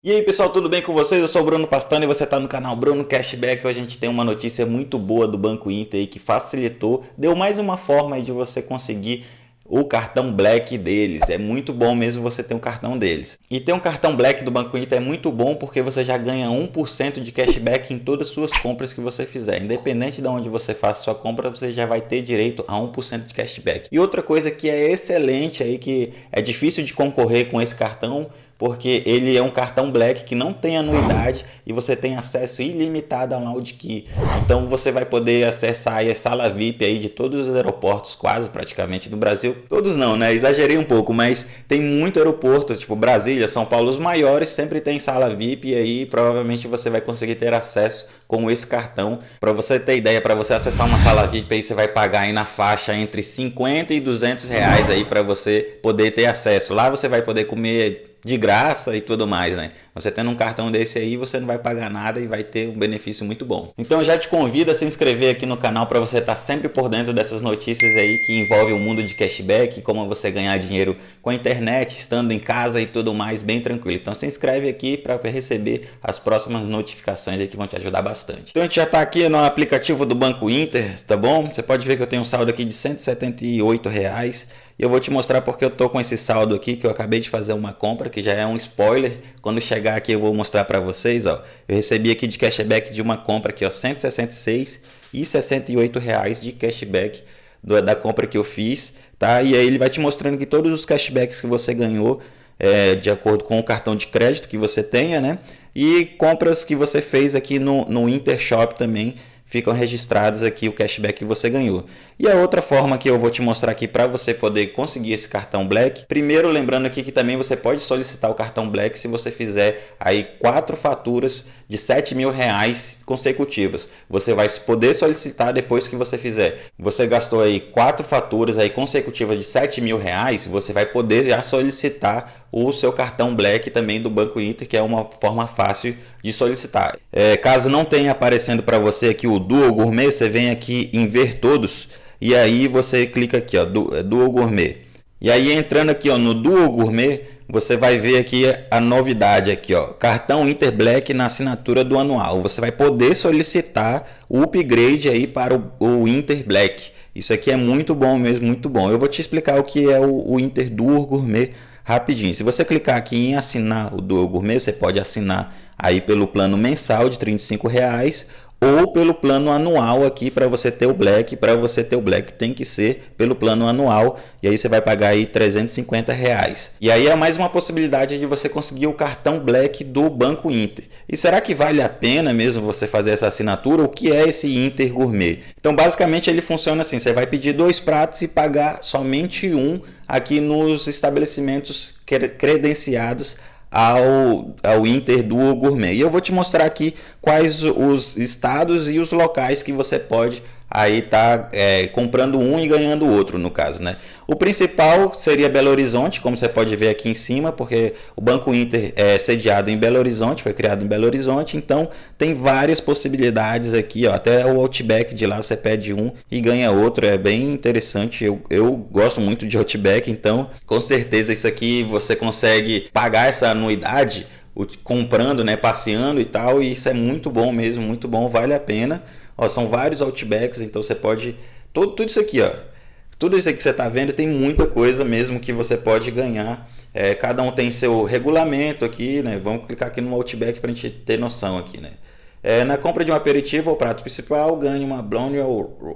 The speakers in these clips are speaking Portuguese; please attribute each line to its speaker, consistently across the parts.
Speaker 1: E aí pessoal, tudo bem com vocês? Eu sou o Bruno Pastano e você está no canal Bruno Cashback. Hoje a gente tem uma notícia muito boa do Banco Inter que facilitou, deu mais uma forma de você conseguir o cartão Black deles. É muito bom mesmo você ter um cartão deles. E ter um cartão Black do Banco Inter é muito bom porque você já ganha 1% de cashback em todas as suas compras que você fizer. Independente de onde você faça sua compra, você já vai ter direito a 1% de cashback. E outra coisa que é excelente aí, que é difícil de concorrer com esse cartão, porque ele é um cartão Black que não tem anuidade e você tem acesso ilimitado ao Loud Key. Então você vai poder acessar a sala VIP aí de todos os aeroportos, quase praticamente do Brasil. Todos não, né? Exagerei um pouco, mas tem muito aeroporto, tipo Brasília, São Paulo, os maiores sempre tem sala VIP e aí provavelmente você vai conseguir ter acesso com esse cartão. Para você ter ideia, para você acessar uma sala VIP aí você vai pagar aí na faixa entre 50 e 200 reais aí para você poder ter acesso. Lá você vai poder comer de graça e tudo mais, né? Você tendo um cartão desse aí, você não vai pagar nada e vai ter um benefício muito bom. Então já te convido a se inscrever aqui no canal para você estar tá sempre por dentro dessas notícias aí que envolvem o mundo de cashback, como você ganhar dinheiro com a internet, estando em casa e tudo mais, bem tranquilo. Então se inscreve aqui para receber as próximas notificações aí que vão te ajudar bastante. Então a gente já está aqui no aplicativo do Banco Inter, tá bom? Você pode ver que eu tenho um saldo aqui de 178 reais. Eu vou te mostrar porque eu tô com esse saldo aqui que eu acabei de fazer uma compra, que já é um spoiler. Quando chegar aqui eu vou mostrar para vocês, ó. Eu recebi aqui de cashback de uma compra aqui, ó, 166 e 68 reais de cashback do, da compra que eu fiz, tá? E aí ele vai te mostrando que todos os cashbacks que você ganhou é, de acordo com o cartão de crédito que você tenha, né? E compras que você fez aqui no, no Intershop também, ficam registrados aqui o cashback que você ganhou. E a outra forma que eu vou te mostrar aqui para você poder conseguir esse cartão Black, primeiro lembrando aqui que também você pode solicitar o cartão Black se você fizer aí quatro faturas de 7 mil reais consecutivas. Você vai poder solicitar depois que você fizer. Você gastou aí quatro faturas aí consecutivas de 7 mil reais, você vai poder já solicitar o seu cartão Black também do Banco Inter, que é uma forma fácil de solicitar. É, caso não tenha aparecendo para você aqui o Duo Gourmet, você vem aqui em ver todos e aí você clica aqui ó, é, Duo Gourmet. E aí entrando aqui ó, no Duo Gourmet, você vai ver aqui a novidade aqui ó, cartão Inter Black na assinatura do anual. Você vai poder solicitar o upgrade aí para o, o Inter Black. Isso aqui é muito bom mesmo, muito bom. Eu vou te explicar o que é o, o Inter Duo Gourmet rapidinho. Se você clicar aqui em assinar o Duo Gourmet, você pode assinar aí pelo plano mensal de 35 reais ou pelo plano anual aqui para você ter o Black, para você ter o Black tem que ser pelo plano anual e aí você vai pagar aí 350 reais. E aí é mais uma possibilidade de você conseguir o cartão Black do Banco Inter. E será que vale a pena mesmo você fazer essa assinatura? O que é esse Inter Gourmet? Então basicamente ele funciona assim, você vai pedir dois pratos e pagar somente um aqui nos estabelecimentos credenciados ao, ao Inter Duo Gourmet. E eu vou te mostrar aqui quais os estados e os locais que você pode aí tá é, comprando um e ganhando o outro no caso né? O principal seria Belo Horizonte como você pode ver aqui em cima porque o Banco Inter é sediado em Belo Horizonte foi criado em Belo Horizonte então tem várias possibilidades aqui ó, até o Outback de lá você pede um e ganha outro é bem interessante. Eu, eu gosto muito de Outback então com certeza isso aqui você consegue pagar essa anuidade comprando né passeando e tal e isso é muito bom mesmo muito bom vale a pena Ó, são vários Outbacks, então você pode... Tudo, isso aqui, ó. Tudo isso aqui que você está vendo tem muita coisa mesmo que você pode ganhar. É, cada um tem seu regulamento aqui, né? Vamos clicar aqui no Outback para a gente ter noção aqui, né? É, na compra de um aperitivo ou prato principal, ganhe uma Blonde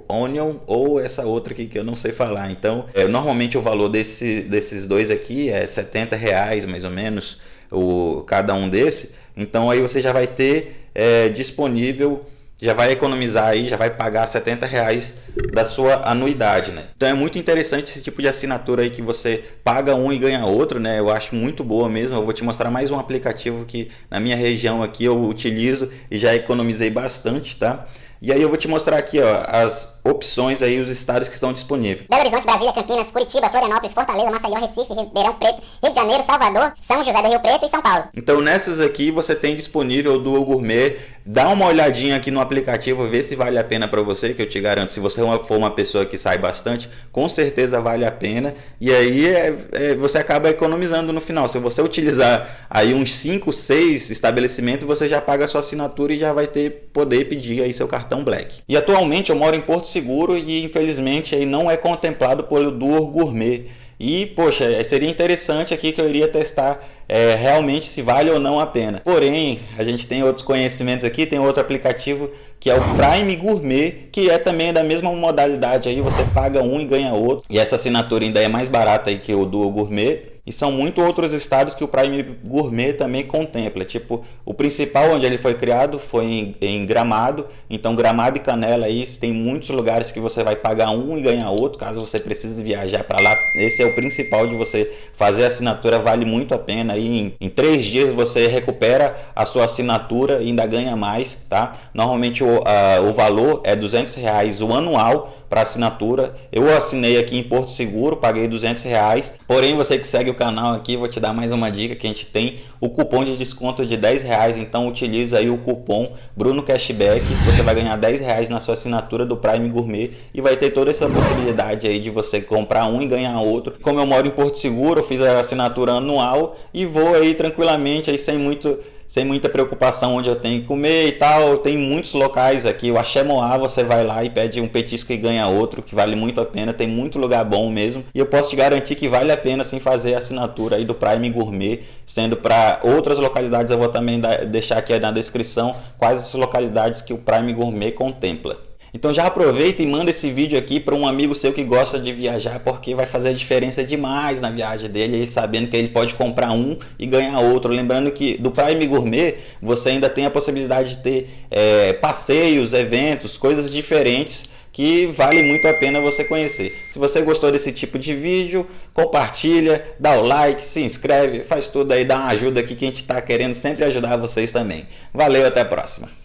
Speaker 1: Onion ou essa outra aqui que eu não sei falar. Então, é, normalmente o valor desse, desses dois aqui é 70 reais mais ou menos, o, cada um desse. Então aí você já vai ter é, disponível já vai economizar aí, já vai pagar 70 reais da sua anuidade, né? Então é muito interessante esse tipo de assinatura aí que você paga um e ganha outro, né? Eu acho muito boa mesmo. Eu vou te mostrar mais um aplicativo que na minha região aqui eu utilizo e já economizei bastante, tá? E aí eu vou te mostrar aqui, ó, as opções aí, os estados que estão disponíveis.
Speaker 2: Belo Horizonte, Brasília, Campinas, Curitiba, Florianópolis, Fortaleza, Maceió, Recife, Ribeirão Preto, Rio de Janeiro, Salvador, São José do Rio Preto e São Paulo.
Speaker 1: Então nessas aqui você tem disponível o Duo Gourmet. Dá uma olhadinha aqui no aplicativo, vê se vale a pena para você, que eu te garanto, se você for uma pessoa que sai bastante, com certeza vale a pena. E aí é, é, você acaba economizando no final. Se você utilizar aí uns 5, 6 estabelecimentos, você já paga a sua assinatura e já vai ter poder pedir aí seu cartão Black. E atualmente eu moro em Porto Seguro e infelizmente aí não é contemplado pelo Duo Gourmet. E, poxa, seria interessante aqui que eu iria testar é, realmente se vale ou não a pena. Porém, a gente tem outros conhecimentos aqui, tem outro aplicativo que é o Prime Gourmet, que é também da mesma modalidade aí, você paga um e ganha outro. E essa assinatura ainda é mais barata aí que o Duo Gourmet. E são muito outros estados que o Prime Gourmet também contempla. Tipo, o principal onde ele foi criado foi em, em, Gramado. Então, Gramado e Canela aí tem muitos lugares que você vai pagar um e ganhar outro, caso você precise viajar para lá. Esse é o principal de você fazer a assinatura, vale muito a pena. Aí em, em três dias você recupera a sua assinatura e ainda ganha mais, tá? Normalmente o, uh, o valor é 200 reais o anual para assinatura. Eu assinei aqui em Porto Seguro, paguei 200 reais. Porém, você que segue o canal aqui, vou te dar mais uma dica que a gente tem o cupom de desconto de 10 reais. Então, utiliza aí o cupom Bruno Cashback. Você vai ganhar 10 reais na sua assinatura do Prime Gourmet e vai ter toda essa possibilidade aí de você comprar um e ganhar outro. Como eu moro em Porto Seguro, eu fiz a assinatura anual e vou aí tranquilamente aí sem muito sem muita preocupação onde eu tenho que comer e tal. Tem muitos locais aqui. O Axé Moá, você vai lá e pede um petisco e ganha outro, que vale muito a pena. Tem muito lugar bom mesmo. E eu posso te garantir que vale a pena sim fazer a assinatura aí do Prime Gourmet, sendo para outras localidades. Eu vou também deixar aqui na descrição quais as localidades que o Prime Gourmet contempla. Então já aproveita e manda esse vídeo aqui para um amigo seu que gosta de viajar, porque vai fazer a diferença demais na viagem dele, ele sabendo que ele pode comprar um e ganhar outro. Lembrando que do Prime Gourmet você ainda tem a possibilidade de ter é, passeios, eventos, coisas diferentes que vale muito a pena você conhecer. Se você gostou desse tipo de vídeo, compartilha, dá o like, se inscreve, faz tudo aí, dá uma ajuda aqui que a gente está querendo sempre ajudar vocês também. Valeu, até a próxima.